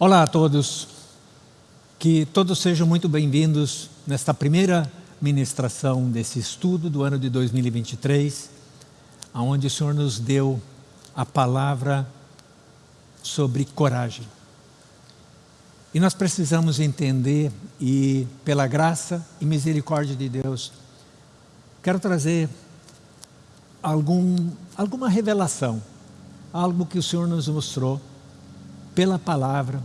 Olá a todos, que todos sejam muito bem-vindos nesta primeira ministração desse estudo do ano de 2023, onde o Senhor nos deu a palavra sobre coragem. E nós precisamos entender, e pela graça e misericórdia de Deus, quero trazer algum, alguma revelação, algo que o Senhor nos mostrou pela palavra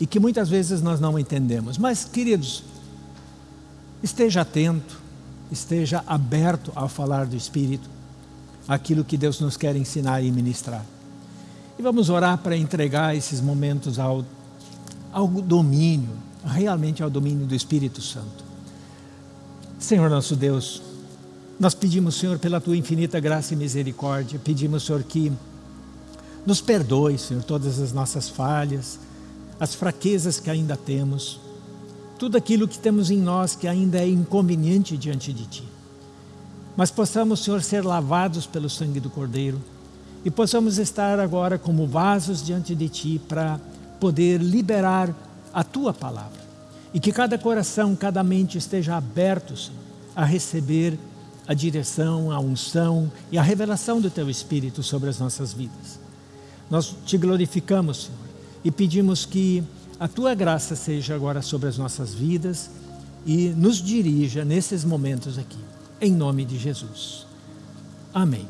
e que muitas vezes nós não entendemos. Mas, queridos, esteja atento, esteja aberto ao falar do Espírito, aquilo que Deus nos quer ensinar e ministrar. E vamos orar para entregar esses momentos ao, ao domínio, realmente ao domínio do Espírito Santo. Senhor nosso Deus, nós pedimos, Senhor, pela Tua infinita graça e misericórdia, pedimos, Senhor, que nos perdoe, Senhor, todas as nossas falhas, as fraquezas que ainda temos, tudo aquilo que temos em nós que ainda é inconveniente diante de Ti. Mas possamos, Senhor, ser lavados pelo sangue do Cordeiro e possamos estar agora como vasos diante de Ti para poder liberar a Tua palavra. E que cada coração, cada mente esteja aberto, Senhor, a receber a direção, a unção e a revelação do Teu Espírito sobre as nossas vidas. Nós te glorificamos, Senhor, e pedimos que a Tua graça seja agora sobre as nossas vidas e nos dirija nesses momentos aqui, em nome de Jesus. Amém.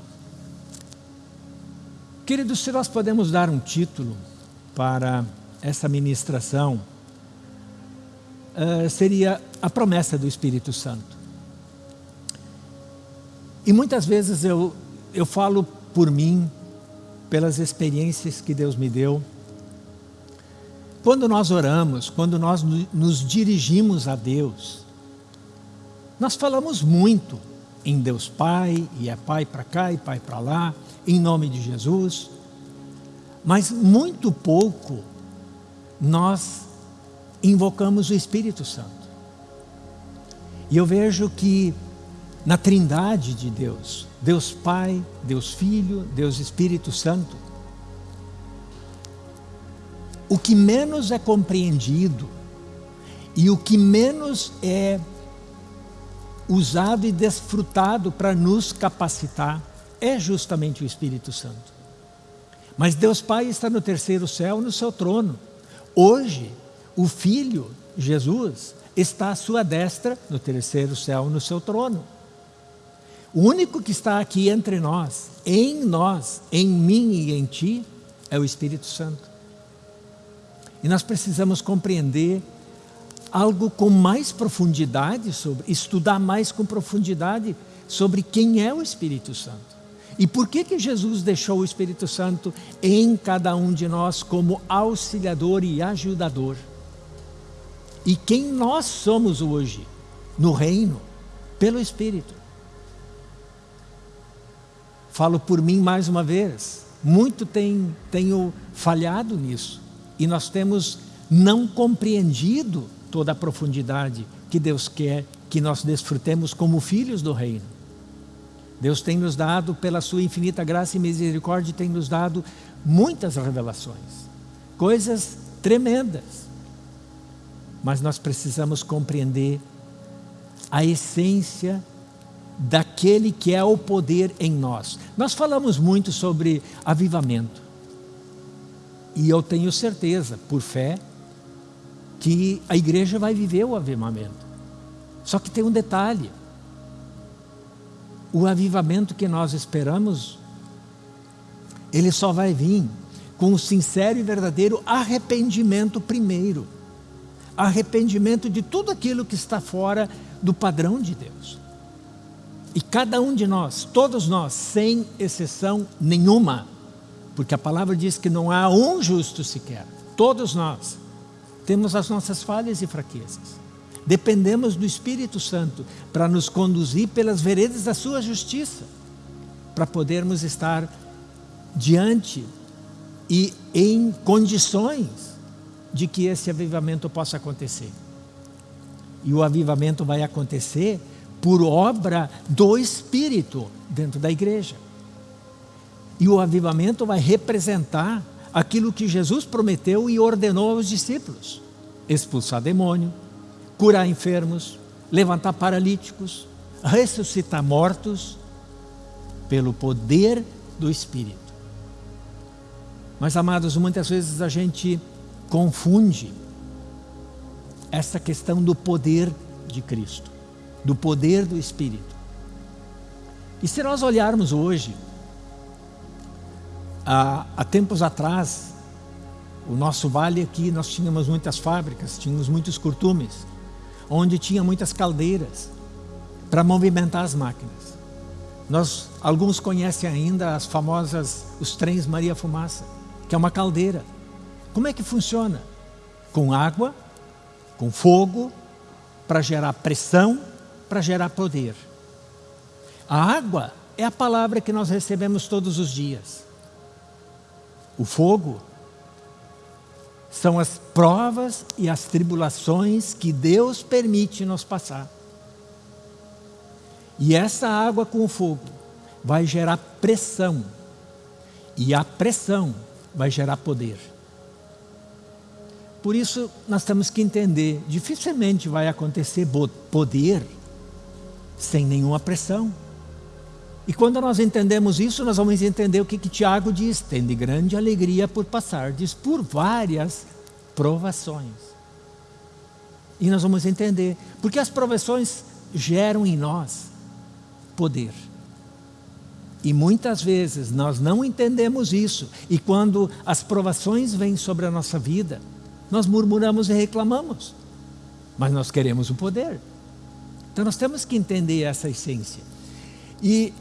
Queridos, se nós podemos dar um título para essa ministração, uh, seria a promessa do Espírito Santo. E muitas vezes eu, eu falo por mim, pelas experiências que Deus me deu. Quando nós oramos, quando nós nos dirigimos a Deus, nós falamos muito em Deus Pai, e é Pai para cá e Pai para lá, em nome de Jesus, mas muito pouco nós invocamos o Espírito Santo. E eu vejo que na trindade de Deus, Deus Pai, Deus Filho, Deus Espírito Santo. O que menos é compreendido e o que menos é usado e desfrutado para nos capacitar é justamente o Espírito Santo. Mas Deus Pai está no terceiro céu, no seu trono. Hoje, o Filho, Jesus, está à sua destra, no terceiro céu, no seu trono. O único que está aqui entre nós, em nós, em mim e em ti, é o Espírito Santo. E nós precisamos compreender algo com mais profundidade sobre, estudar mais com profundidade sobre quem é o Espírito Santo. E por que que Jesus deixou o Espírito Santo em cada um de nós como auxiliador e ajudador? E quem nós somos hoje no reino pelo Espírito. Falo por mim mais uma vez, muito tem, tenho falhado nisso. E nós temos não compreendido toda a profundidade que Deus quer que nós desfrutemos como filhos do reino. Deus tem nos dado, pela sua infinita graça e misericórdia, tem nos dado muitas revelações, coisas tremendas. Mas nós precisamos compreender a essência daquele que é o poder em nós. Nós falamos muito sobre avivamento. E eu tenho certeza, por fé, que a igreja vai viver o avivamento. Só que tem um detalhe. O avivamento que nós esperamos, ele só vai vir com o sincero e verdadeiro arrependimento primeiro. Arrependimento de tudo aquilo que está fora do padrão de Deus. E cada um de nós, todos nós, sem exceção nenhuma, porque a palavra diz que não há um justo sequer, todos nós temos as nossas falhas e fraquezas. Dependemos do Espírito Santo para nos conduzir pelas veredas da sua justiça, para podermos estar diante e em condições de que esse avivamento possa acontecer. E o avivamento vai acontecer por obra do Espírito dentro da igreja. E o avivamento vai representar aquilo que Jesus prometeu e ordenou aos discípulos: expulsar demônio, curar enfermos, levantar paralíticos, ressuscitar mortos, pelo poder do Espírito. Mas, amados, muitas vezes a gente confunde essa questão do poder de Cristo, do poder do Espírito. E se nós olharmos hoje, há, há tempos atrás, o nosso vale aqui, nós tínhamos muitas fábricas, tínhamos muitos curtumes, onde tinha muitas caldeiras para movimentar as máquinas. Nós, alguns conhecem ainda as famosas, os trens Maria Fumaça, que é uma caldeira. Como é que funciona? Com água, com fogo, para gerar pressão, para gerar poder. A água é a palavra que nós recebemos todos os dias. O fogo são as provas e as tribulações que Deus permite nos passar. E essa água com o fogo vai gerar pressão. E a pressão vai gerar poder. Por isso, nós temos que entender, dificilmente vai acontecer poder sem nenhuma pressão. E quando nós entendemos isso, nós vamos entender o que, que Tiago diz, tende grande alegria por passardes por várias provações. E nós vamos entender, porque as provações geram em nós poder. E muitas vezes nós não entendemos isso. E quando as provações vêm sobre a nossa vida, nós murmuramos e reclamamos. Mas nós queremos o poder. Então nós temos que entender essa essência. E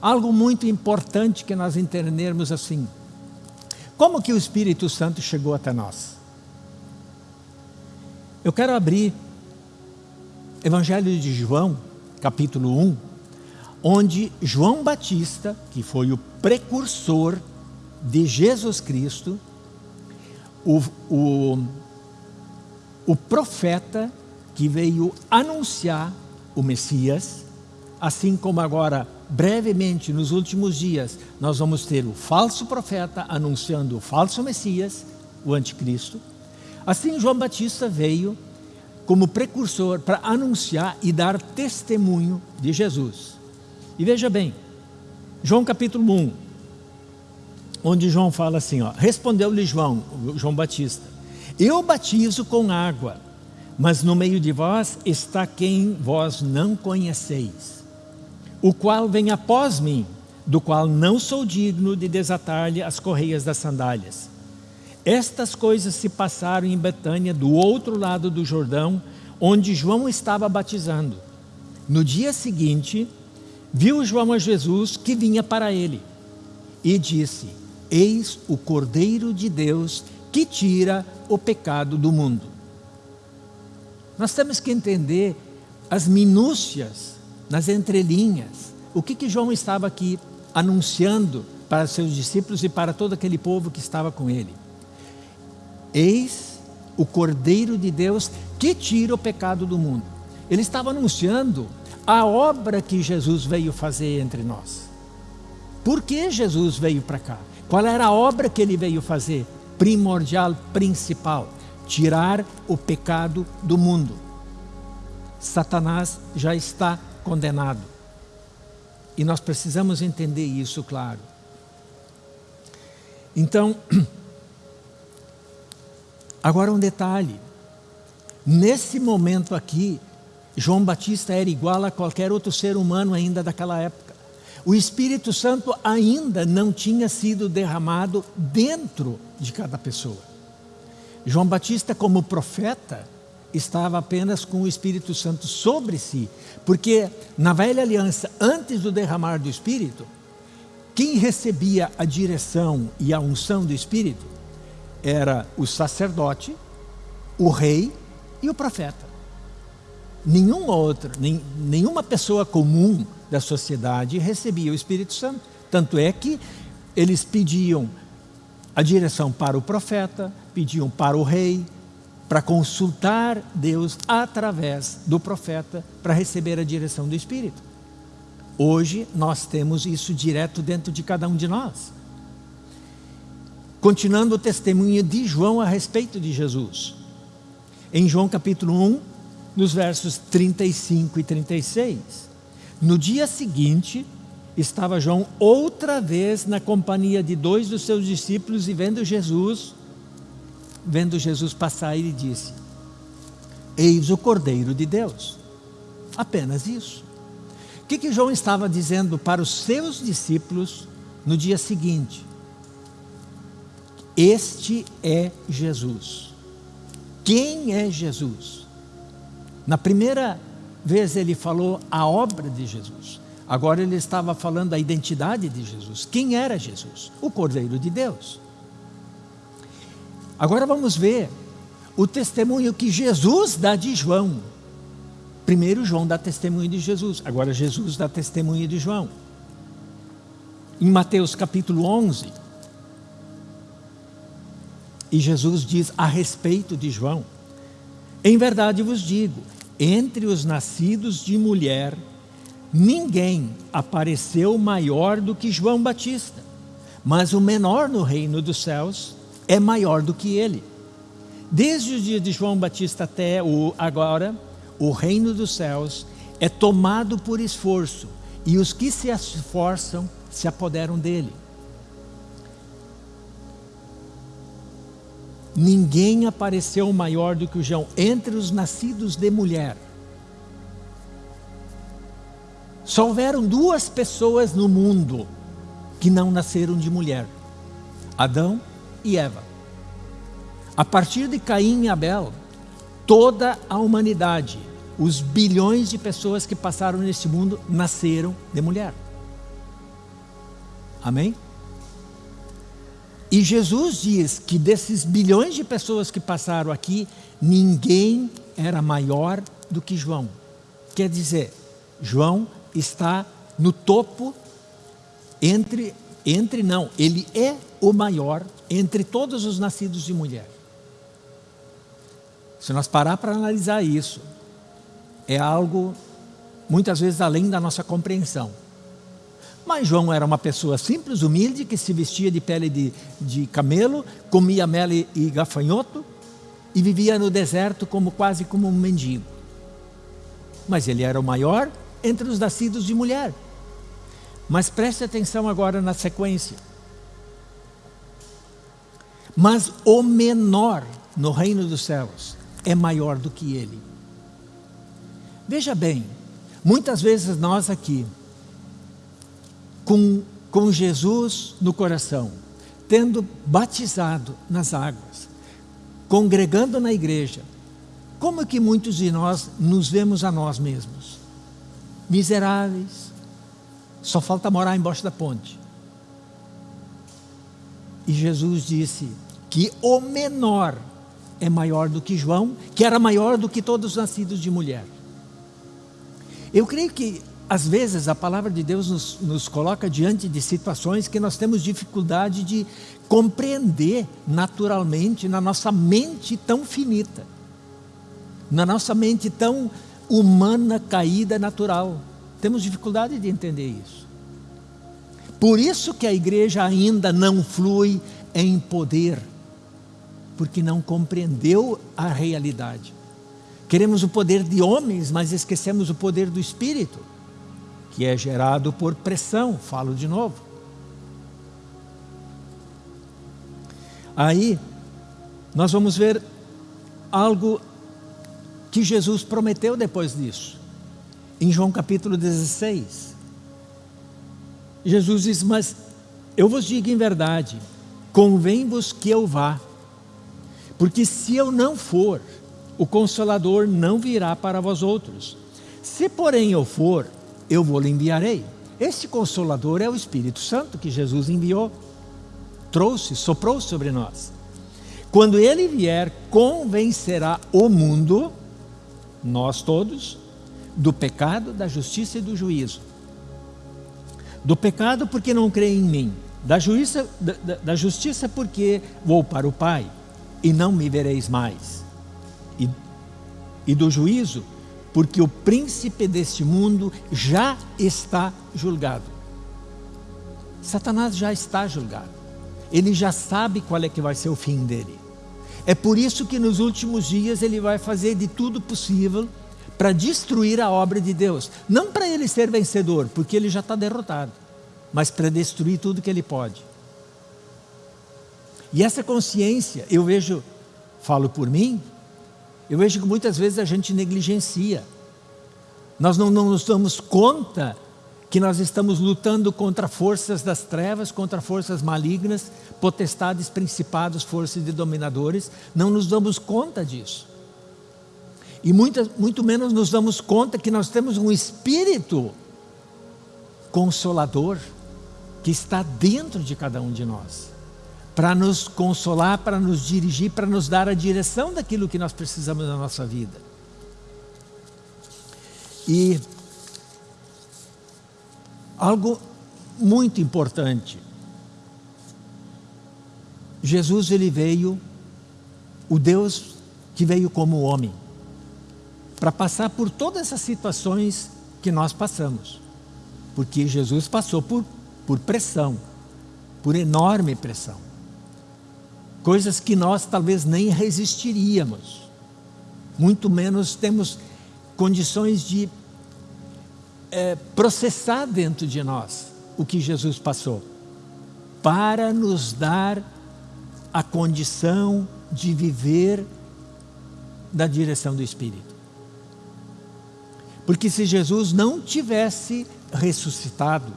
algo muito importante que nós entendermos assim. Como que o Espírito Santo chegou até nós? Eu quero abrir Evangelho de João, capítulo 1, onde João Batista, que foi o precursor de Jesus Cristo, o, o, o profeta que veio anunciar o Messias, assim como agora, brevemente, nos últimos dias, nós vamos ter o falso profeta anunciando o falso Messias, o anticristo. Assim, João Batista veio como precursor para anunciar e dar testemunho de Jesus. E veja bem, João capítulo 1, onde João fala assim, respondeu-lhe João, João Batista, eu batizo com água, mas no meio de vós está quem vós não conheceis, o qual vem após mim, do qual não sou digno de desatar-lhe as correias das sandálias. Estas coisas se passaram em Betânia, do outro lado do Jordão, onde João estava batizando. No dia seguinte, Viu João a Jesus que vinha para ele e disse: Eis o Cordeiro de Deus que tira o pecado do mundo. Nós temos que entender as minúcias, nas entrelinhas, o que, que João estava aqui anunciando para seus discípulos e para todo aquele povo que estava com ele. Eis o Cordeiro de Deus que tira o pecado do mundo. Ele estava anunciando a obra que Jesus veio fazer entre nós. Por que Jesus veio para cá? Qual era a obra que ele veio fazer? Primordial, principal: tirar o pecado do mundo. Satanás já está condenado. E nós precisamos entender isso, claro. Então, agora um detalhe. Nesse momento aqui, João Batista era igual a qualquer outro ser humano ainda daquela época. O Espírito Santo ainda não tinha sido derramado dentro de cada pessoa. João Batista, como profeta, estava apenas com o Espírito Santo sobre si, porque na velha aliança, antes do derramar do Espírito, quem recebia a direção e a unção do Espírito era o sacerdote, o rei e o profeta nenhum outro, nem, nenhuma pessoa comum da sociedade recebia o Espírito Santo. Tanto é que eles pediam a direção para o profeta, pediam para o rei, para consultar Deus através do profeta para receber a direção do Espírito. Hoje nós temos isso direto dentro de cada um de nós. continuando o testemunho de João a respeito de Jesus. Em João capítulo 1, nos versos 35 e 36. No dia seguinte, estava João outra vez na companhia de dois dos seus discípulos e vendo Jesus, vendo Jesus passar, ele disse: Eis o Cordeiro de Deus. Apenas isso. O que, que João estava dizendo para os seus discípulos no dia seguinte? Este é Jesus. Quem é Jesus? Na primeira vez ele falou a obra de Jesus. Agora ele estava falando a identidade de Jesus. Quem era Jesus? O Cordeiro de Deus. Agora vamos ver o testemunho que Jesus dá de João. Primeiro João dá testemunho de Jesus, agora Jesus dá testemunho de João. Em Mateus capítulo 11, e Jesus diz a respeito de João: Em verdade vos digo, entre os nascidos de mulher, ninguém apareceu maior do que João Batista, mas o menor no reino dos céus é maior do que ele. Desde o dia de João Batista até o agora, o reino dos céus é tomado por esforço, e os que se esforçam se apoderam dele. Ninguém apareceu maior do que o João entre os nascidos de mulher. Só houveram duas pessoas no mundo que não nasceram de mulher: Adão e Eva. A partir de Caim e Abel, toda a humanidade, os bilhões de pessoas que passaram neste mundo, nasceram de mulher. Amém? E Jesus diz que desses bilhões de pessoas que passaram aqui, ninguém era maior do que João. Quer dizer, João está no topo entre entre não, ele é o maior entre todos os nascidos de mulher. Se nós parar para analisar isso, é algo muitas vezes além da nossa compreensão. Mas João era uma pessoa simples, humilde, que se vestia de pele de, de camelo, comia mel e, gafanhoto e vivia no deserto como quase como um mendigo. Mas ele era o maior entre os nascidos de mulher. Mas preste atenção agora na sequência. Mas o menor no reino dos céus é maior do que ele. Veja bem, muitas vezes nós aqui com, com Jesus no coração, tendo batizado nas águas, congregando na igreja, como que muitos de nós nos vemos a nós mesmos? Miseráveis, só falta morar embaixo da ponte. E Jesus disse que o menor é maior do que João, que era maior do que todos os nascidos de mulher. Eu creio que às vezes a palavra de Deus nos, nos, coloca diante de situações que nós temos dificuldade de compreender naturalmente na nossa mente tão finita, na nossa mente tão humana, caída, natural. Temos dificuldade de entender isso. Por isso que a igreja ainda não flui em poder, porque não compreendeu a realidade. Queremos o poder de homens, mas esquecemos o poder do Espírito que é gerado por pressão, falo de novo. Aí, nós vamos ver algo que Jesus prometeu depois disso. Em João capítulo 16. Jesus diz: Mas eu vos digo em verdade, convém-vos que eu vá, porque se eu não for, o Consolador não virá para vós outros. Se porém eu for, eu vou lhe enviarei. Este Consolador é o Espírito Santo que Jesus enviou, trouxe, soprou sobre nós. Quando ele vier, convencerá o mundo, nós todos, do pecado, da justiça e do juízo. Do pecado porque não crê em mim, da justiça, da, da justiça porque vou para o Pai e não me vereis mais. E, e do juízo porque o príncipe deste mundo já está julgado. Satanás já está julgado. ele já sabe qual é que vai ser o fim dele. É por isso que nos últimos dias ele vai fazer de tudo possível para destruir a obra de Deus. Não para ele ser vencedor, porque ele já está derrotado, mas para destruir tudo que ele pode. E essa consciência, eu vejo, falo por mim, eu vejo que muitas vezes a gente negligencia. Nós não, não nos damos conta que nós estamos lutando contra forças das trevas, contra forças malignas, potestades, principados, forças de dominadores, não nos damos conta disso. E muito, muito menos nos damos conta que nós temos um Espírito consolador que está dentro de cada um de nós, para nos consolar, para nos dirigir, para nos dar a direção daquilo que nós precisamos na nossa vida. E Algo muito importante. Jesus ele veio, o Deus que veio como homem, para passar por todas essas situações que nós passamos. Porque Jesus passou por, por pressão, por enorme pressão. Coisas que nós talvez nem resistiríamos. Muito menos temos condições de é, processar dentro de nós o que Jesus passou, para nos dar a condição de viver na direção do Espírito. Porque se Jesus não tivesse ressuscitado,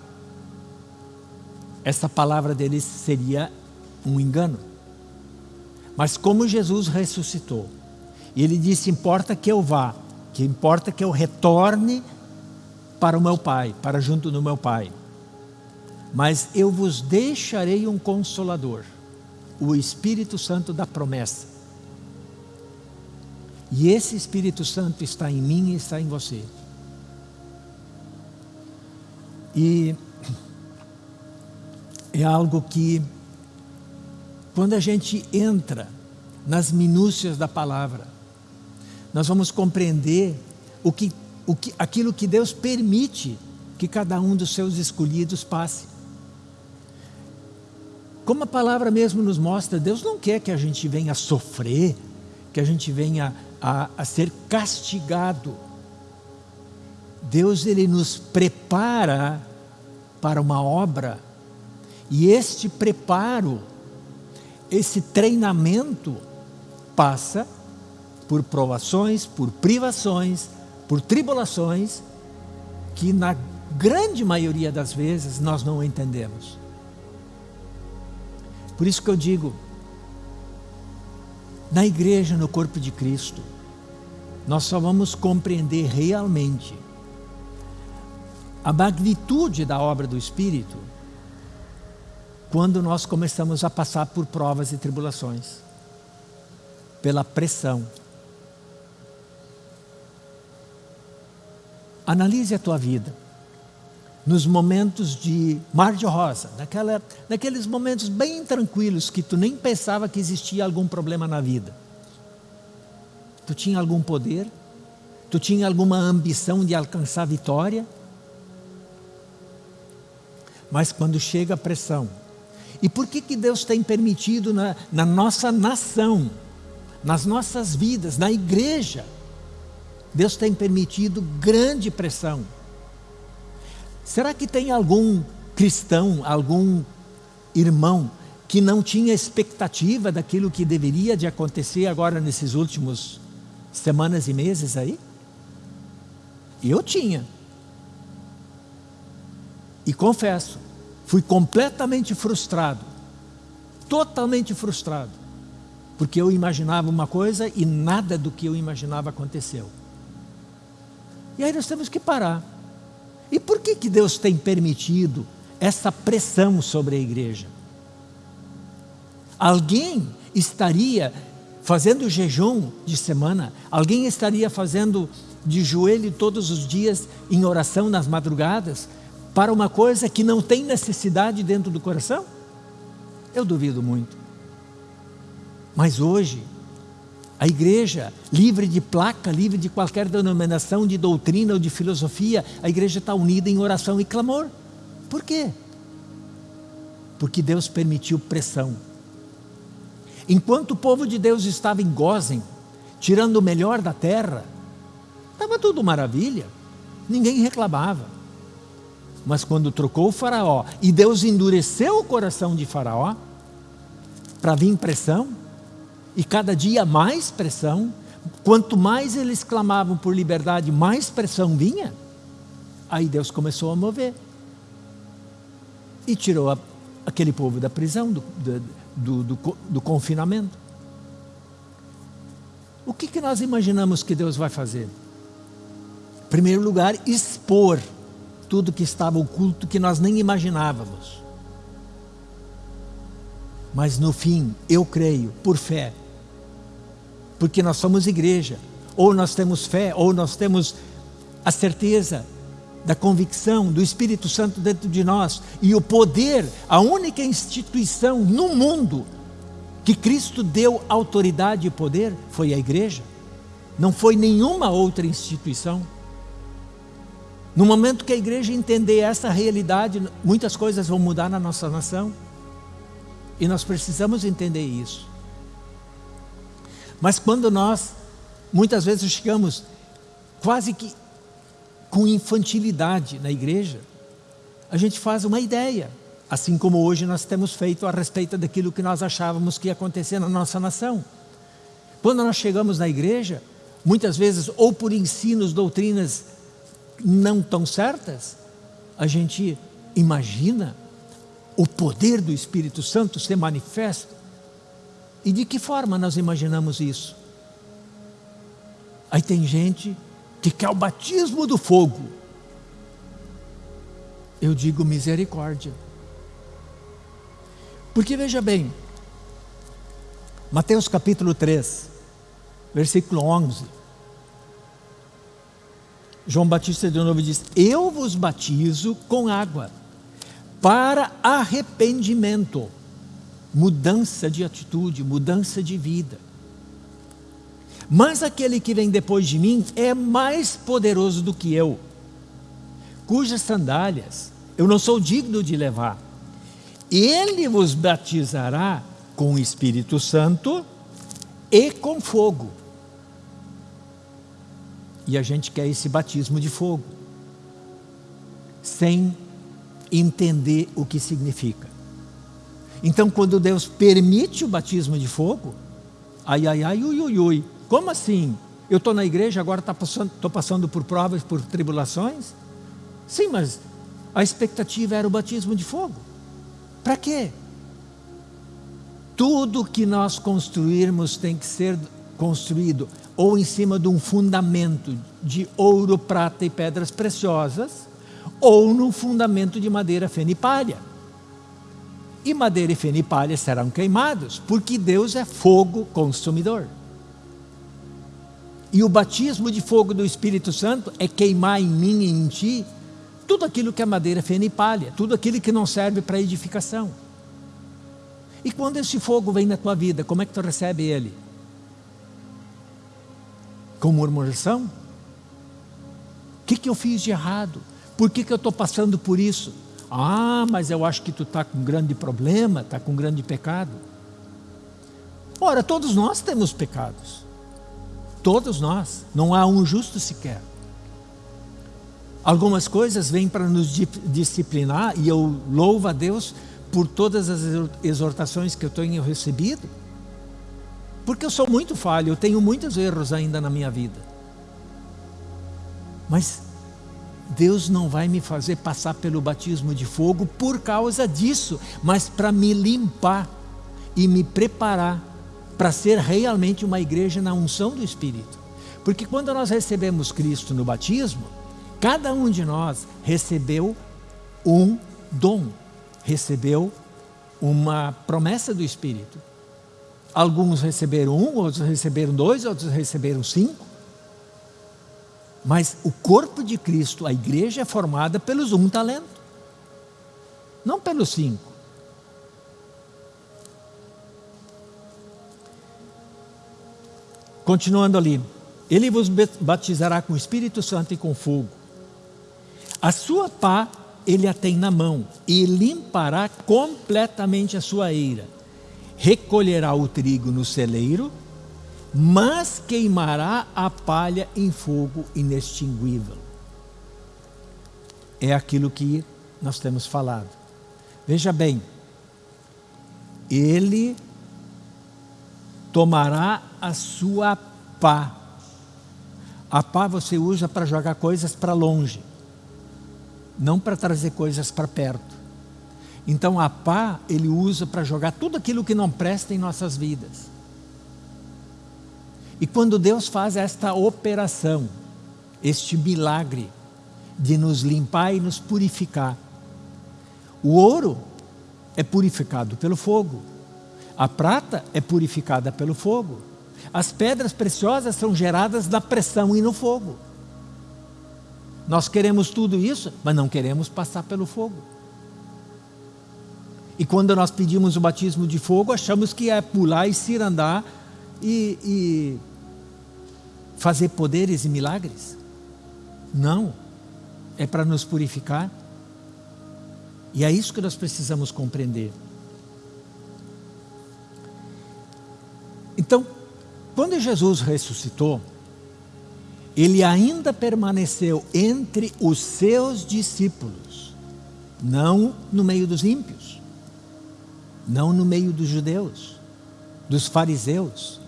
essa palavra dele seria um engano. Mas como Jesus ressuscitou, e ele disse: importa que eu vá, que importa que eu retorne para o meu Pai, para junto do meu Pai. Mas eu vos deixarei um consolador, o Espírito Santo da promessa. E esse Espírito Santo está em mim e está em você. E é algo que, quando a gente entra nas minúcias da palavra, nós vamos compreender o que o que, aquilo que Deus permite que cada um dos seus escolhidos passe. Como a palavra mesmo nos mostra, Deus não quer que a gente venha sofrer, que a gente venha a, a ser castigado. Deus ele nos prepara para uma obra e este preparo, esse treinamento passa por provações, por privações, por tribulações que na grande maioria das vezes nós não entendemos. Por isso que eu digo, na igreja, no corpo de Cristo, nós só vamos compreender realmente a magnitude da obra do Espírito quando nós começamos a passar por provas e tribulações, pela pressão, Analise a tua vida. Nos momentos de mar de rosa, naquela, naqueles momentos bem tranquilos que tu nem pensava que existia algum problema na vida. Tu tinha algum poder? Tu tinha alguma ambição de alcançar vitória? Mas quando chega a pressão, e por que, que Deus tem permitido na, na nossa nação, nas nossas vidas, na igreja, Deus tem permitido grande pressão. Será que tem algum cristão, algum irmão que não tinha expectativa daquilo que deveria de acontecer agora nesses últimos semanas e meses aí? Eu tinha. E confesso, fui completamente frustrado. Totalmente frustrado. Porque eu imaginava uma coisa e nada do que eu imaginava aconteceu. E aí nós temos que parar. E por que, que Deus tem permitido essa pressão sobre a igreja? Alguém estaria fazendo jejum de semana, alguém estaria fazendo de joelho todos os dias em oração nas madrugadas para uma coisa que não tem necessidade dentro do coração? Eu duvido muito. Mas hoje, a igreja, livre de placa, livre de qualquer denominação de doutrina ou de filosofia, a igreja está unida em oração e clamor. Por quê? Porque Deus permitiu pressão. Enquanto o povo de Deus estava em Gozem, tirando o melhor da terra, estava tudo maravilha, ninguém reclamava. Mas quando trocou o faraó e Deus endureceu o coração de faraó, para vir pressão, e cada dia mais pressão, quanto mais eles clamavam por liberdade, mais pressão vinha, aí Deus começou a mover. E tirou a, aquele povo da prisão, do, do, do, do confinamento. O que, que nós imaginamos que Deus vai fazer? Em primeiro lugar, expor tudo que estava oculto que nós nem imaginávamos. Mas no fim, eu creio, por fé, porque nós somos igreja, ou nós temos fé, ou nós temos a certeza da convicção do Espírito Santo dentro de nós e o poder, a única instituição no mundo que Cristo deu autoridade e poder foi a igreja. Não foi nenhuma outra instituição. No momento que a igreja entender essa realidade, muitas coisas vão mudar na nossa nação. E nós precisamos entender isso. Mas quando nós, muitas vezes chegamos quase que com infantilidade na igreja, a gente faz uma ideia, assim como hoje nós temos feito a respeito daquilo que nós achávamos que ia acontecer na nossa nação. Quando nós chegamos na igreja, muitas vezes, ou por ensinos, doutrinas não tão certas, a gente imagina o poder do Espírito Santo ser manifesto. E de que forma nós imaginamos isso? Aí tem gente que quer o batismo do fogo. Eu digo misericórdia. Porque veja bem, Mateus capítulo 3, versículo 11. João Batista de novo diz: Eu vos batizo com água para arrependimento, mudança de atitude, mudança de vida. Mas aquele que vem depois de mim é mais poderoso do que eu, cujas sandálias eu não sou digno de levar. Ele vos batizará com o Espírito Santo e com fogo. E a gente quer esse batismo de fogo, sem entender o que significa. Então, quando Deus permite o batismo de fogo, ai, ai, ai, ui, ui, ui, como assim? Eu estou na igreja, agora estou tá passando, passando por provas, por tribulações? Sim, mas a expectativa era o batismo de fogo. Para quê? Tudo que nós construirmos tem que ser construído ou em cima de um fundamento de ouro, prata e pedras preciosas, ou num fundamento de madeira fenipalha. E madeira e fenipalha serão queimados, porque Deus é fogo consumidor. E o batismo de fogo do Espírito Santo é queimar em mim e em ti tudo aquilo que é madeira fena palha, tudo aquilo que não serve para edificação. E quando esse fogo vem na tua vida, como é que tu recebe ele? Com murmuração? O que, que eu fiz de errado? Por que, que eu estou passando por isso? Ah, mas eu acho que tu está com um grande problema, está com um grande pecado. Ora, todos nós temos pecados. Todos nós, não há um justo sequer. Algumas coisas vêm para nos disciplinar e eu louvo a Deus por todas as exortações que eu tenho recebido. Porque eu sou muito falho, eu tenho muitos erros ainda na minha vida. Mas Deus não vai me fazer passar pelo batismo de fogo por causa disso, mas para me limpar e me preparar para ser realmente uma igreja na unção do Espírito. Porque quando nós recebemos Cristo no batismo, cada um de nós recebeu um dom, recebeu uma promessa do Espírito. Alguns receberam um, outros receberam dois, outros receberam cinco. Mas o corpo de Cristo, a igreja, é formada pelos um talento, não pelos cinco. Continuando ali, ele vos batizará com o Espírito Santo e com fogo. A sua pá ele a tem na mão e limpará completamente a sua eira. Recolherá o trigo no celeiro, mas queimará a palha em fogo inextinguível. É aquilo que nós temos falado. Veja bem, ele tomará a sua pá. A pá você usa para jogar coisas para longe, não para trazer coisas para perto. Então a pá ele usa para jogar tudo aquilo que não presta em nossas vidas. E quando Deus faz esta operação, este milagre de nos limpar e nos purificar, o ouro é purificado pelo fogo, a prata é purificada pelo fogo, as pedras preciosas são geradas na pressão e no fogo. Nós queremos tudo isso, mas não queremos passar pelo fogo. E quando nós pedimos o batismo de fogo, achamos que é pular e cirandar e, e fazer poderes e milagres. Não, é para nos purificar. E é isso que nós precisamos compreender. Então, quando Jesus ressuscitou, ele ainda permaneceu entre os seus discípulos, não no meio dos ímpios, não no meio dos judeus, dos fariseus,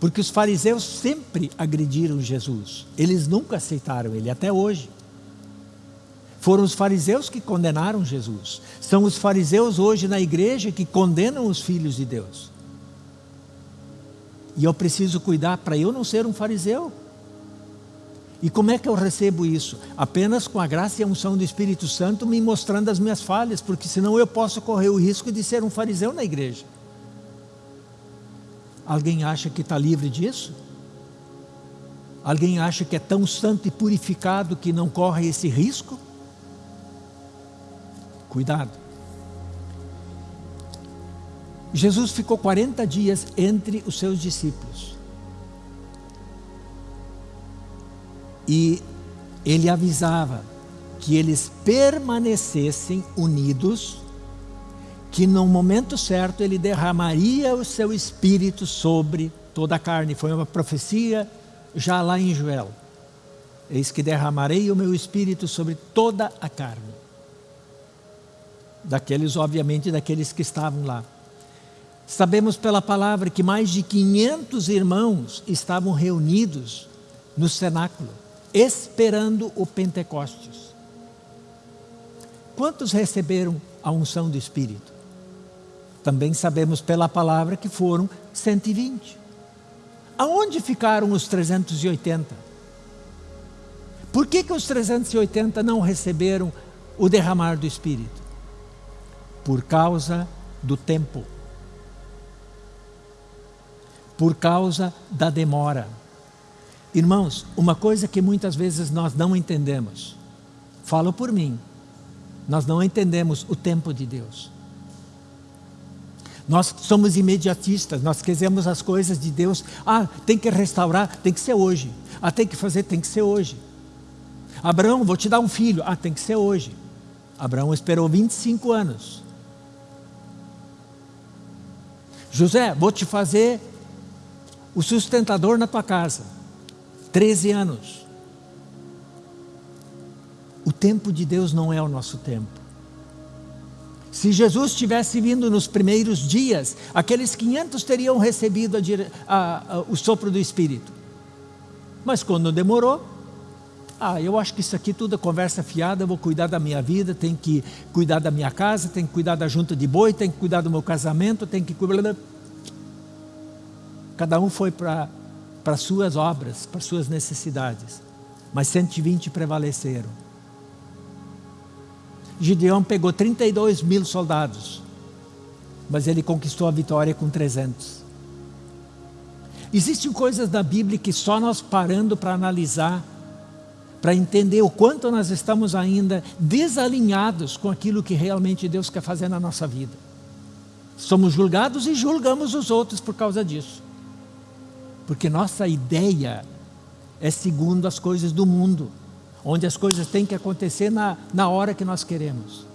porque os fariseus sempre agrediram Jesus, eles nunca aceitaram ele, até hoje. Foram os fariseus que condenaram Jesus, são os fariseus hoje na igreja que condenam os filhos de Deus. E eu preciso cuidar para eu não ser um fariseu. E como é que eu recebo isso? Apenas com a graça e a unção do Espírito Santo me mostrando as minhas falhas, porque senão eu posso correr o risco de ser um fariseu na igreja. Alguém acha que está livre disso? Alguém acha que é tão santo e purificado que não corre esse risco? Cuidado. Jesus ficou 40 dias entre os seus discípulos. E ele avisava que eles permanecessem unidos, que no momento certo ele derramaria o seu espírito sobre toda a carne. Foi uma profecia já lá em Joel. Eis que derramarei o meu espírito sobre toda a carne. Daqueles, obviamente, daqueles que estavam lá. Sabemos pela palavra que mais de 500 irmãos estavam reunidos no cenáculo, esperando o Pentecostes. Quantos receberam a unção do Espírito? Também sabemos pela palavra que foram 120. Aonde ficaram os 380? Por que, que os 380 não receberam o derramar do Espírito? Por causa do tempo por causa da demora. Irmãos, uma coisa que muitas vezes nós não entendemos, falo por mim, nós não entendemos o tempo de Deus. Nós somos imediatistas, nós queremos as coisas de Deus. Ah, tem que restaurar, tem que ser hoje. Ah, tem que fazer, tem que ser hoje. Abraão, vou te dar um filho. Ah, tem que ser hoje. Abraão esperou 25 anos. José, vou te fazer o sustentador na tua casa, 13 anos. O tempo de Deus não é o nosso tempo. Se Jesus tivesse vindo nos primeiros dias, aqueles 500 teriam recebido a, a, a, o sopro do Espírito. Mas quando demorou, ah, eu acho que isso aqui tudo é conversa fiada, vou cuidar da minha vida, tenho que cuidar da minha casa, tenho que cuidar da junta de boi, tenho que cuidar do meu casamento, tenho que cuidar... Cada um foi para as suas obras, para suas necessidades. Mas 120 prevaleceram. Gideão pegou 32 mil soldados, mas ele conquistou a vitória com 300. Existem coisas da Bíblia que só nós parando para analisar, para entender o quanto nós estamos ainda desalinhados com aquilo que realmente Deus quer fazer na nossa vida. Somos julgados e julgamos os outros por causa disso. Porque nossa ideia é segundo as coisas do mundo, onde as coisas têm que acontecer na, na hora que nós queremos.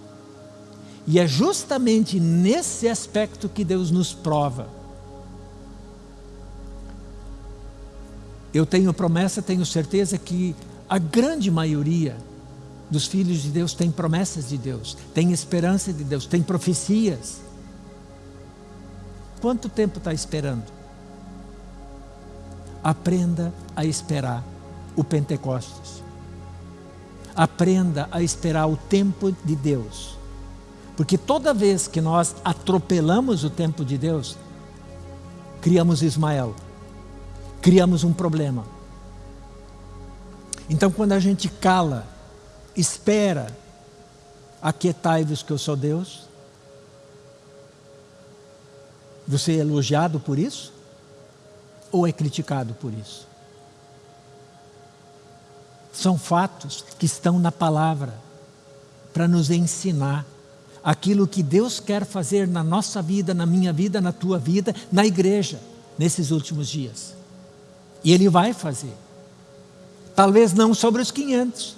E é justamente nesse aspecto que Deus nos prova. Eu tenho promessa, tenho certeza que a grande maioria dos filhos de Deus tem promessas de Deus, tem esperança de Deus, tem profecias. Quanto tempo está esperando? Aprenda a esperar o Pentecostes. Aprenda a esperar o tempo de Deus. Porque toda vez que nós atropelamos o tempo de Deus, criamos Ismael, criamos um problema. Então, quando a gente cala, espera, aquietai-vos que eu sou Deus, você é elogiado por isso? Ou é criticado por isso? São fatos que estão na palavra para nos ensinar aquilo que Deus quer fazer na nossa vida, na minha vida, na tua vida, na igreja, nesses últimos dias. E Ele vai fazer. Talvez não sobre os 500,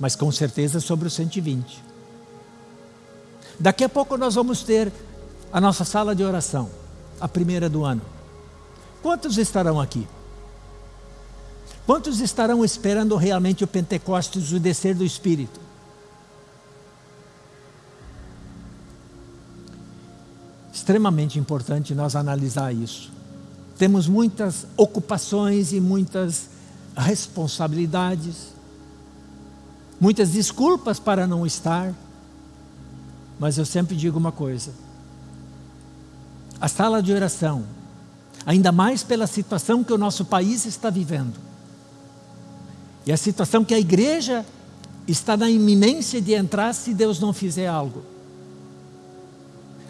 mas com certeza sobre os 120. Daqui a pouco nós vamos ter a nossa sala de oração, a primeira do ano. Quantos estarão aqui? Quantos estarão esperando realmente o Pentecostes, o descer do Espírito? Extremamente importante nós analisar isso. Temos muitas ocupações e muitas responsabilidades, muitas desculpas para não estar, mas eu sempre digo uma coisa: a sala de oração, ainda mais pela situação que o nosso país está vivendo, e a situação que a igreja está na iminência de entrar se Deus não fizer algo.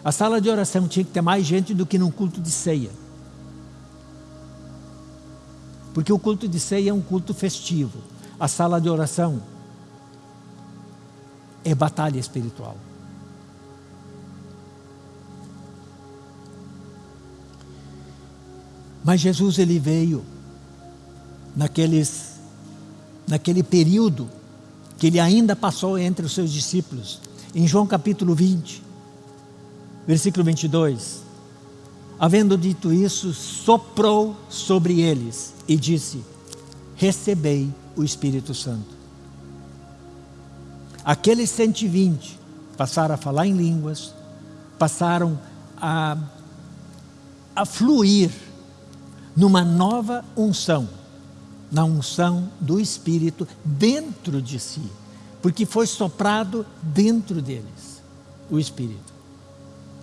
A sala de oração tinha que ter mais gente do que num culto de ceia. Porque o culto de ceia é um culto festivo. A sala de oração é batalha espiritual. Mas Jesus ele veio naqueles naquele período que ele ainda passou entre os seus discípulos. Em João capítulo 20, versículo 22. Havendo dito isso, soprou sobre eles e disse: Recebei o Espírito Santo. Aqueles 120 passaram a falar em línguas, passaram a, a fluir numa nova unção, na unção do Espírito dentro de si, porque foi soprado dentro deles o Espírito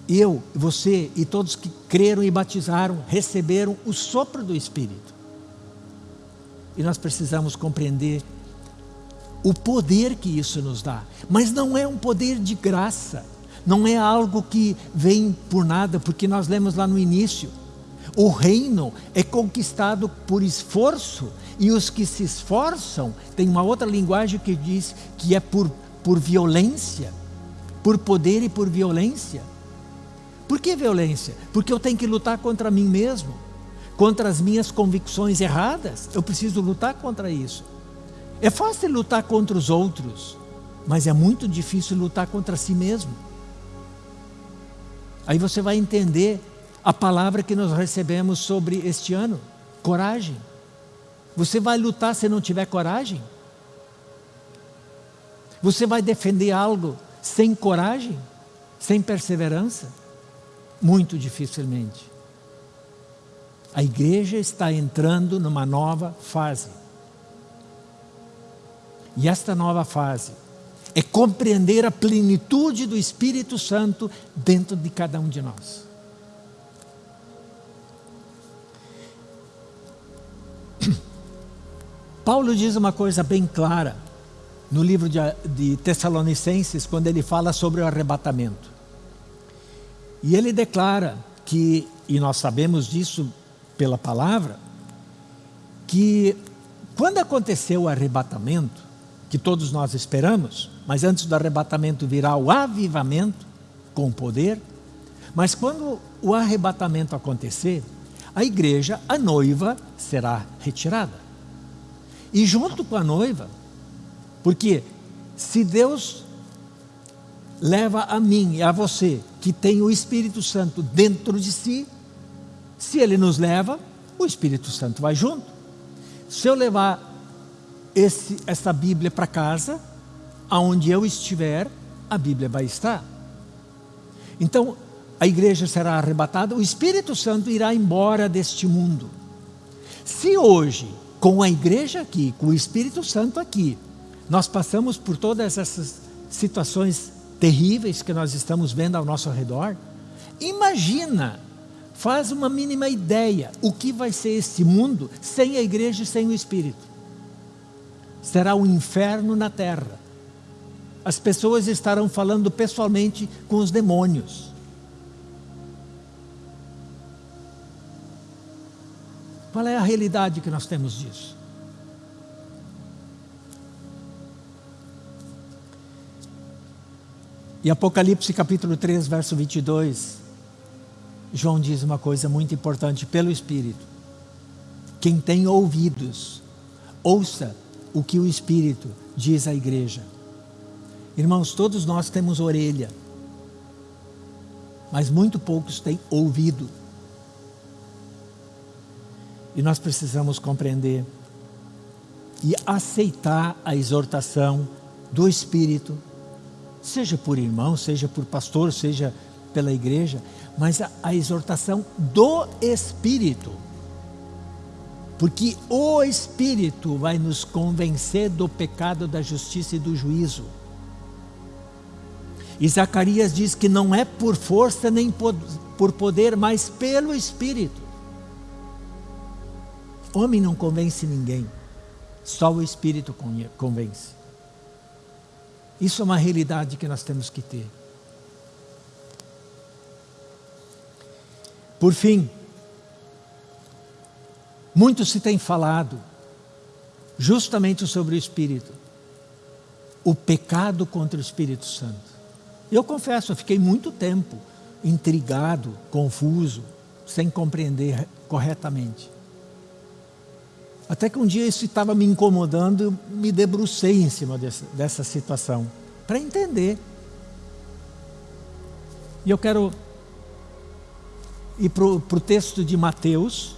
eu, você e todos que creram e batizaram, receberam o sopro do Espírito. E nós precisamos compreender o poder que isso nos dá. Mas não é um poder de graça, não é algo que vem por nada, porque nós lemos lá no início. O reino é conquistado por esforço, e os que se esforçam, tem uma outra linguagem que diz que é por, por violência, por poder e por violência. Por que violência? Porque eu tenho que lutar contra mim mesmo, contra as minhas convicções erradas. Eu preciso lutar contra isso. É fácil lutar contra os outros, mas é muito difícil lutar contra si mesmo. Aí você vai entender a palavra que nós recebemos sobre este ano: coragem. Você vai lutar se não tiver coragem? Você vai defender algo sem coragem, sem perseverança? Muito dificilmente. A igreja está entrando numa nova fase. E esta nova fase é compreender a plenitude do Espírito Santo dentro de cada um de nós. Paulo diz uma coisa bem clara no livro de, de Tessalonicenses, quando ele fala sobre o arrebatamento. E ele declara que, e nós sabemos disso pela palavra, que quando aconteceu o arrebatamento, que todos nós esperamos, mas antes do arrebatamento virá o avivamento com poder, mas quando o arrebatamento acontecer, a igreja, a noiva, será retirada. E junto com a noiva, Porque se Deus leva a mim e a você, que tem o Espírito Santo dentro de si, se ele nos leva, o Espírito Santo vai junto. Se eu levar esse, essa Bíblia para casa, aonde eu estiver, a Bíblia vai estar. Então, a igreja será arrebatada, o Espírito Santo irá embora deste mundo. Se hoje, com a igreja aqui, com o Espírito Santo aqui, nós passamos por todas essas situações terríveis que nós estamos vendo ao nosso redor, imagina, faz uma mínima ideia, o que vai ser esse mundo sem a igreja e sem o Espírito. Será um inferno na terra. As pessoas estarão falando pessoalmente com os demônios Qual é a realidade que nós temos disso? Em Apocalipse capítulo 3, verso 22, João diz uma coisa muito importante pelo Espírito. Quem tem ouvidos, ouça o que o Espírito diz à igreja. Irmãos, todos nós temos orelha, mas muito poucos têm ouvido. E nós precisamos compreender e aceitar a exortação do Espírito, seja por irmão, seja por pastor, seja pela igreja, mas a, a exortação do Espírito. Porque o Espírito vai nos convencer do pecado, da justiça e do juízo. E Zacarias diz que não é por força nem por poder, mas pelo Espírito. Homem não convence ninguém, só o Espírito convence. Isso é uma realidade que nós temos que ter. Por fim, muito se tem falado justamente sobre o Espírito, o pecado contra o Espírito Santo. Eu confesso, eu fiquei muito tempo intrigado, confuso, sem compreender corretamente. Até que um dia isso estava me incomodando, me debrucei em cima dessa, dessa situação, para entender. E eu quero ir para o texto de Mateus,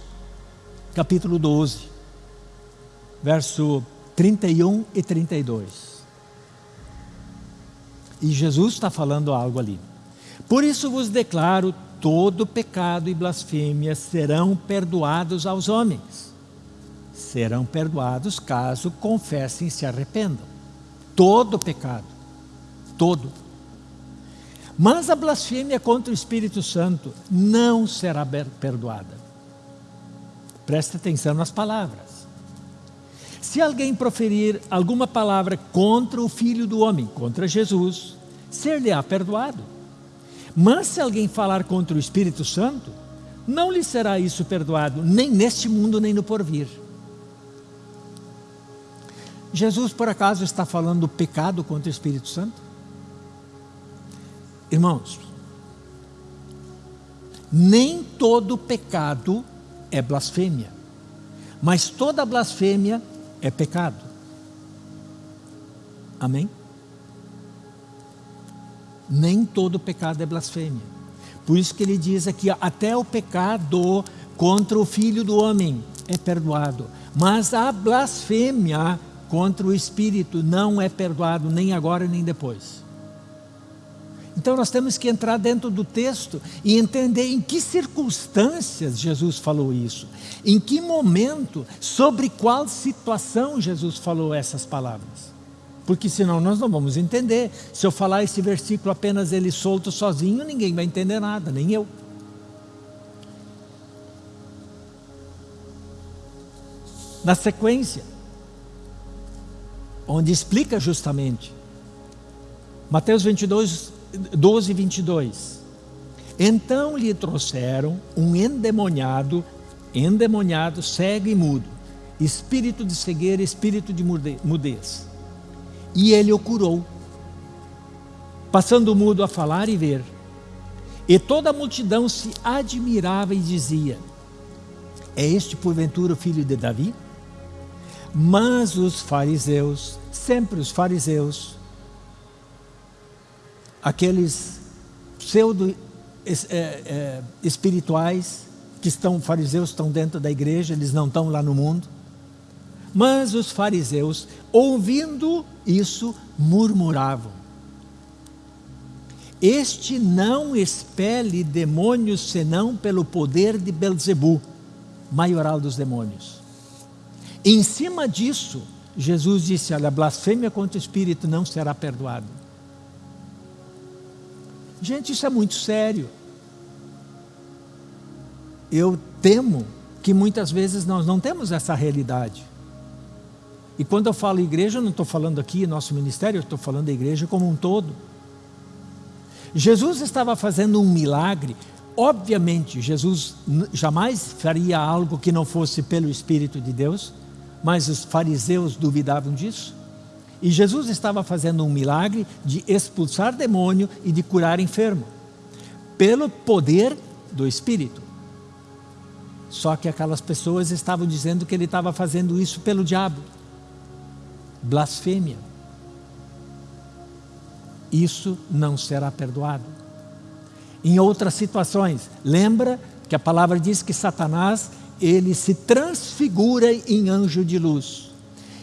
capítulo 12, verso 31 e 32. E Jesus está falando algo ali. Por isso vos declaro, todo pecado e blasfêmia serão perdoados aos homens serão perdoados caso confessem e se arrependam. Todo pecado, todo. Mas a blasfêmia contra o Espírito Santo não será perdoada. Preste atenção nas palavras. Se alguém proferir alguma palavra contra o Filho do Homem, contra Jesus, ser-lhe-á perdoado. Mas se alguém falar contra o Espírito Santo, não lhe será isso perdoado, nem neste mundo, nem no porvir. Jesus, por acaso, está falando do pecado contra o Espírito Santo? Irmãos, nem todo pecado é blasfêmia, mas toda blasfêmia é pecado. Amém? Nem todo pecado é blasfêmia. Por isso que ele diz aqui, até o pecado contra o Filho do Homem é perdoado. Mas a blasfêmia contra o Espírito não é perdoado nem agora nem depois. Então nós temos que entrar dentro do texto e entender em que circunstâncias Jesus falou isso, em que momento, sobre qual situação Jesus falou essas palavras. Porque senão nós não vamos entender. Se eu falar esse versículo apenas ele solto sozinho, ninguém vai entender nada, nem eu. Na sequência, onde explica justamente. Mateus 22, 12, 22. Então lhe trouxeram um endemoniado, endemoniado, cego e mudo, espírito de cegueira, espírito de mudez. E ele o curou, passando o mudo a falar e ver. E toda a multidão se admirava e dizia: É este porventura o filho de Davi? Mas os fariseus, sempre os fariseus, aqueles pseudo é, é, espirituais que estão fariseus estão dentro da igreja, eles não estão lá no mundo. Mas os fariseus, ouvindo isso, murmuravam. Este não expele demônios senão pelo poder de Belzebu, maioral dos demônios. Em cima disso, Jesus disse: Olha, a blasfêmia contra o Espírito não será perdoada. Gente, isso é muito sério. Eu temo que muitas vezes nós não temos essa realidade. E quando eu falo igreja, eu não estou falando aqui nosso ministério, eu estou falando da igreja como um todo. Jesus estava fazendo um milagre. Obviamente, Jesus jamais faria algo que não fosse pelo Espírito de Deus, mas os fariseus duvidavam disso. E Jesus estava fazendo um milagre de expulsar demônio e de curar enfermo, pelo poder do Espírito. Só que aquelas pessoas estavam dizendo que ele estava fazendo isso pelo diabo. Blasfêmia. Isso não será perdoado. Em outras situações, lembra que a palavra diz que Satanás ele se transfigura em anjo de luz.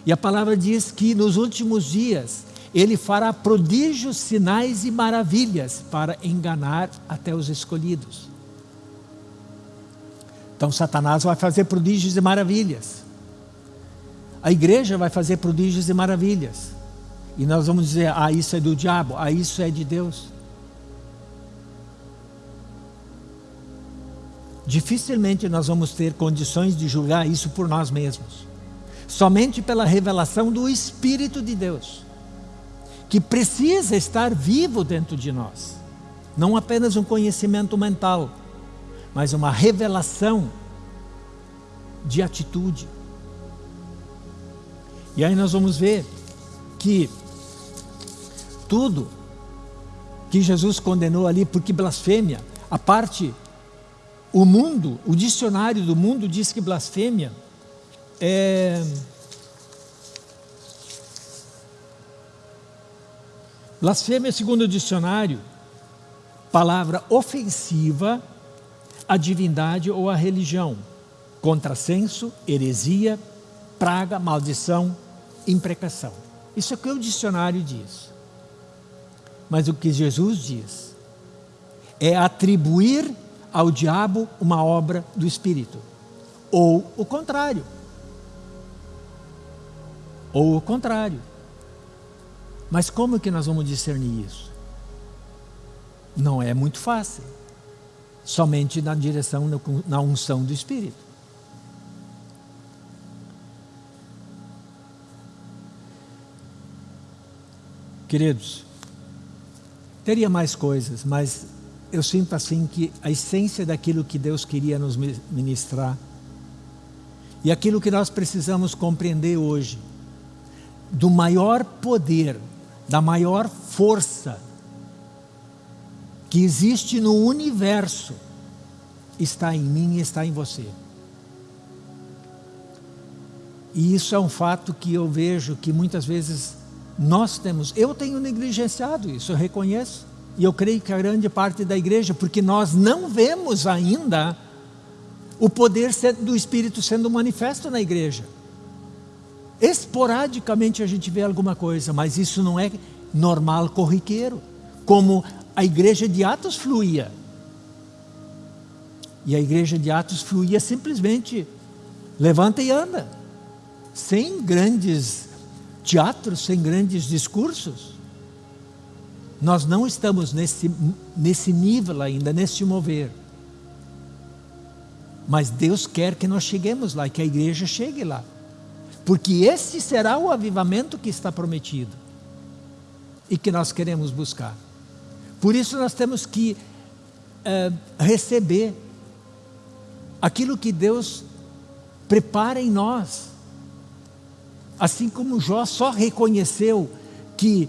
E a palavra diz que nos últimos dias ele fará prodígios, sinais e maravilhas para enganar até os escolhidos. Então Satanás vai fazer prodígios e maravilhas. A igreja vai fazer prodígios e maravilhas. E nós vamos dizer, ah, isso é do diabo, ah, isso é de Deus. Dificilmente nós vamos ter condições de julgar isso por nós mesmos. Somente pela revelação do Espírito de Deus, que precisa estar vivo dentro de nós. Não apenas um conhecimento mental, mas uma revelação de atitude. E aí nós vamos ver que tudo que Jesus condenou ali, porque blasfêmia, a parte o mundo, o dicionário do mundo diz que blasfêmia é. Blasfêmia, segundo o dicionário, palavra ofensiva à divindade ou à religião, contrassenso, heresia, praga, maldição, imprecação. Isso é o que o dicionário diz. Mas o que Jesus diz é atribuir ao diabo uma obra do Espírito. Ou o contrário. Ou o contrário. Mas como que nós vamos discernir isso? Não é muito fácil. Somente na direção, na unção do Espírito. Queridos, teria mais coisas, mas eu sinto assim que a essência daquilo que Deus queria nos ministrar e aquilo que nós precisamos compreender hoje, do maior poder, da maior força que existe no universo, está em mim e está em você. E isso é um fato que eu vejo que muitas vezes nós temos, eu tenho negligenciado isso, eu reconheço. E eu creio que a grande parte da igreja, porque nós não vemos ainda o poder do Espírito sendo manifesto na igreja. Esporadicamente a gente vê alguma coisa, mas isso não é normal, corriqueiro, como a igreja de Atos fluía. E a igreja de Atos fluía simplesmente levanta e anda, sem grandes teatros, sem grandes discursos. Nós não estamos nesse, nesse nível ainda, nesse mover. Mas Deus quer que nós cheguemos lá, que a igreja chegue lá. Porque esse será o avivamento que está prometido e que nós queremos buscar. Por isso nós temos que é, receber aquilo que Deus prepara em nós. Assim como Jó só reconheceu que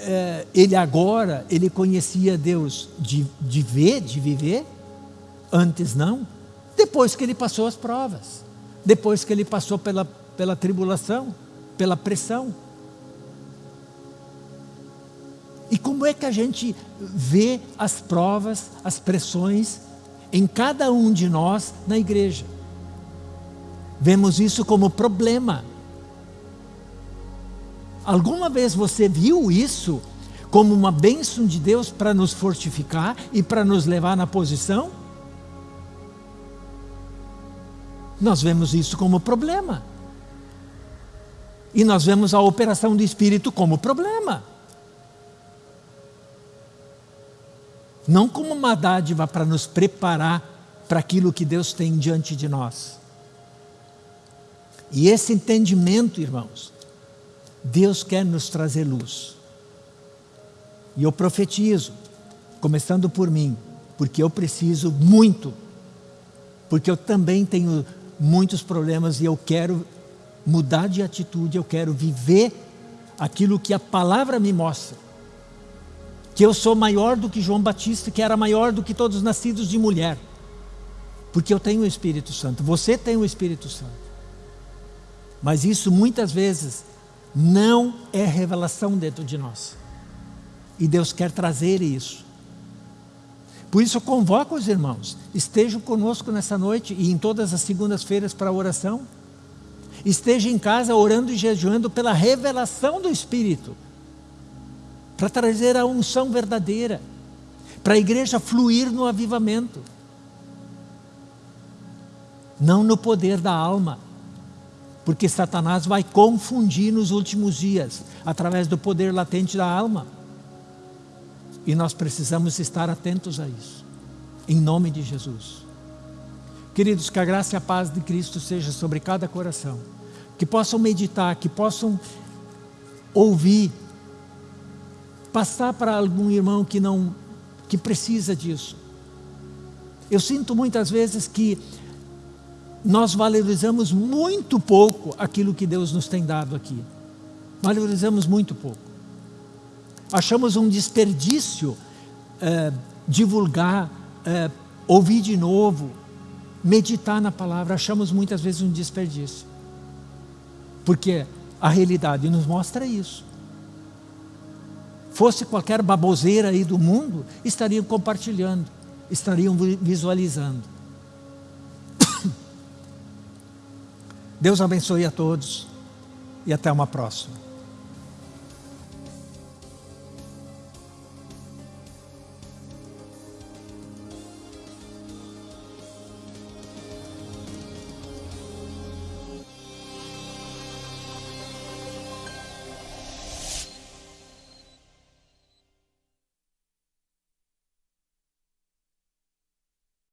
é, ele agora, ele conhecia Deus de, de ver, de viver, antes não, depois que ele passou as provas, depois que ele passou pela, pela tribulação, pela pressão. E como é que a gente vê as provas, as pressões em cada um de nós na igreja? Vemos isso como problema. Alguma vez você viu isso como uma bênção de Deus para nos fortificar e para nos levar na posição? Nós vemos isso como problema. E nós vemos a operação do Espírito como problema. Não como uma dádiva para nos preparar para aquilo que Deus tem diante de nós. E esse entendimento, irmãos, Deus quer nos trazer luz. E eu profetizo, começando por mim, porque eu preciso muito, porque eu também tenho muitos problemas e eu quero mudar de atitude, eu quero viver aquilo que a palavra me mostra. Que eu sou maior do que João Batista, que era maior do que todos os nascidos de mulher. Porque eu tenho o Espírito Santo, você tem o Espírito Santo. Mas isso muitas vezes não é revelação dentro de nós. E Deus quer trazer isso. Por isso eu convoco os irmãos, estejam conosco nessa noite e em todas as segundas-feiras para a oração. Esteja em casa orando e jejuando pela revelação do Espírito, para trazer a unção verdadeira, para a igreja fluir no avivamento, não no poder da alma porque Satanás vai confundir nos últimos dias, através do poder latente da alma. E nós precisamos estar atentos a isso, em nome de Jesus. Queridos, que a graça e a paz de Cristo seja sobre cada coração, que possam meditar, que possam ouvir, passar para algum irmão que não, que precisa disso. Eu sinto muitas vezes que nós valorizamos muito pouco aquilo que Deus nos tem dado aqui. Valorizamos muito pouco. Achamos um desperdício é, divulgar, é, ouvir de novo, meditar na palavra. Achamos muitas vezes um desperdício. Porque a realidade nos mostra isso. Fosse qualquer baboseira aí do mundo, estariam compartilhando, estariam visualizando. Deus abençoe a todos e até uma próxima.